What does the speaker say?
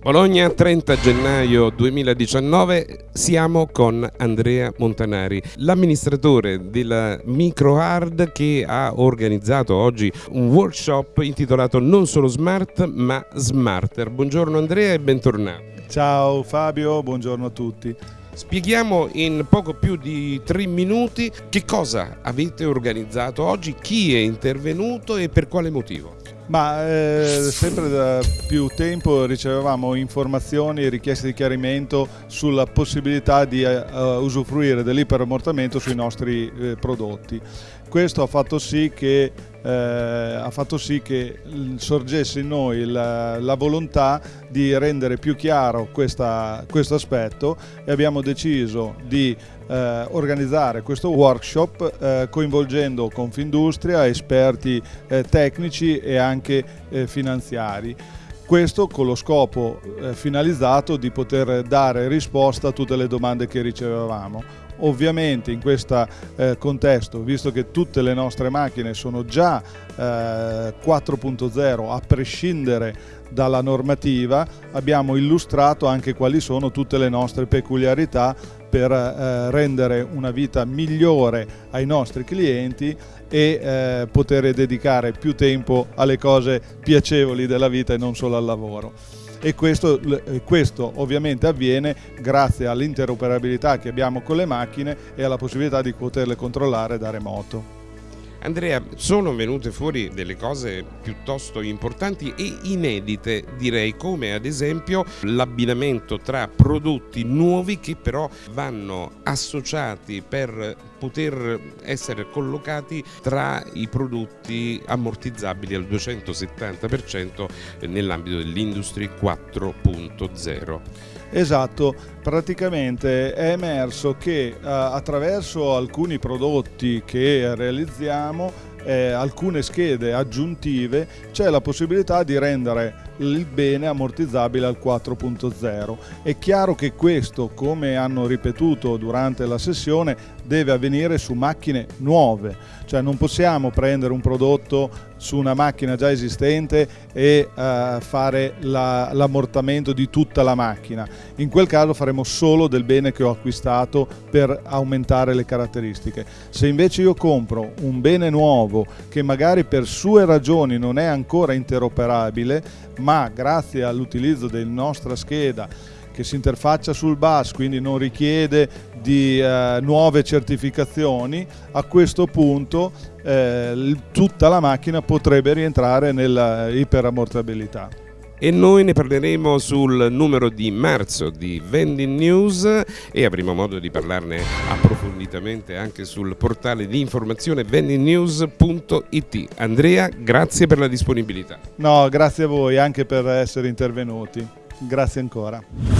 Bologna, 30 gennaio 2019, siamo con Andrea Montanari, l'amministratore della MicroHard che ha organizzato oggi un workshop intitolato Non solo Smart ma Smarter. Buongiorno Andrea e bentornato. Ciao Fabio, buongiorno a tutti. Spieghiamo in poco più di tre minuti che cosa avete organizzato oggi, chi è intervenuto e per quale motivo. Ma eh, sempre da più tempo ricevevamo informazioni e richieste di chiarimento sulla possibilità di uh, usufruire dell'iperammortamento sui nostri eh, prodotti. Questo ha fatto sì che, eh, ha fatto sì che sorgesse in noi la, la volontà di rendere più chiaro questo aspetto e abbiamo deciso di eh, organizzare questo workshop eh, coinvolgendo Confindustria, esperti eh, tecnici e anche eh, finanziari. Questo con lo scopo eh, finalizzato di poter dare risposta a tutte le domande che ricevevamo. Ovviamente in questo eh, contesto, visto che tutte le nostre macchine sono già eh, 4.0 a prescindere dalla normativa, abbiamo illustrato anche quali sono tutte le nostre peculiarità per eh, rendere una vita migliore ai nostri clienti e eh, poter dedicare più tempo alle cose piacevoli della vita e non solo al lavoro e questo, questo, ovviamente avviene grazie all'interoperabilità che abbiamo con le macchine e alla possibilità di poterle controllare da remoto. Andrea, sono venute fuori delle cose piuttosto importanti e inedite, direi, come ad esempio l'abbinamento tra prodotti nuovi che però vanno associati per poter essere collocati tra i prodotti ammortizzabili al 270% nell'ambito dell'Industry 4.0. Esatto, praticamente è emerso che eh, attraverso alcuni prodotti che realizziamo, eh, alcune schede aggiuntive, c'è la possibilità di rendere il bene ammortizzabile al 4.0. È chiaro che questo, come hanno ripetuto durante la sessione, deve avvenire su macchine nuove, cioè non possiamo prendere un prodotto su una macchina già esistente e uh, fare l'ammortamento la, di tutta la macchina. In quel caso faremo solo del bene che ho acquistato per aumentare le caratteristiche. Se invece io compro un bene nuovo che magari per sue ragioni non è ancora interoperabile, ma grazie all'utilizzo della nostra scheda che si interfaccia sul bus, quindi non richiede di eh, nuove certificazioni, a questo punto eh, tutta la macchina potrebbe rientrare nella iperammortabilità e noi ne parleremo sul numero di marzo di Vending News e avremo modo di parlarne approfonditamente anche sul portale di informazione vendingnews.it. Andrea, grazie per la disponibilità. No, grazie a voi anche per essere intervenuti. Grazie ancora.